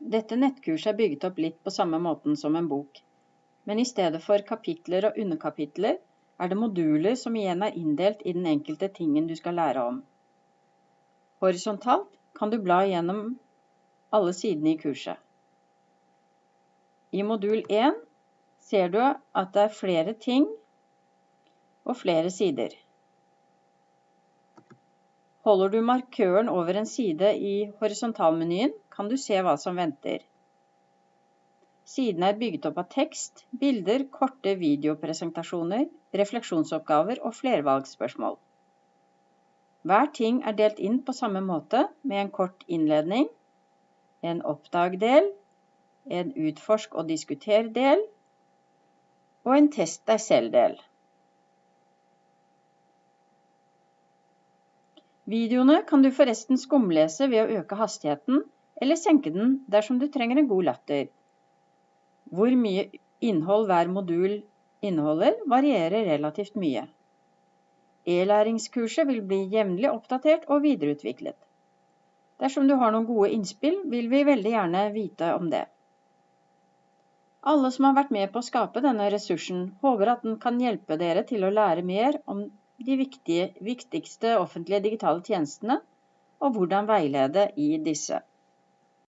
Dette nettkurset er bygget opp litt på samme måten som en bok, men i stedet for kapitler og underkapitler er det moduler som igjen er inndelt i den enkelte tingen du skal lære om. Horisontalt kan du bla gjennom alle sidene i kurset. I modul 1 ser du at det er flere ting og flere sider. Holder du markøren over en side i horisontalmenyen, kan du se hva som venter. Siden er bygget opp av tekst, bilder, korte videopresentasjoner, refleksjonsoppgaver og flervalgsspørsmål. Hver ting er delt inn på samme måte med en kort innledning, en oppdag-del, en utforsk og diskuter-del og en test deg selv-del. Videoene kan du forresten skumlese ved å øke hastigheten eller senke den dersom du trenger en god latter. Hvor mye innhold hver modul inneholder, varierer relativt mye. E-læringskurset vil bli jevnlig oppdatert og videreutviklet. Dersom du har noen gode innspill, vil vi veldig gjerne vite om det. Alle som har vært med på å skape denne ressursen, håper at den kan hjelpe dere til å lære mer om de viktige, viktigste offentlige digitale tjenestene og hvordan veilede i disse.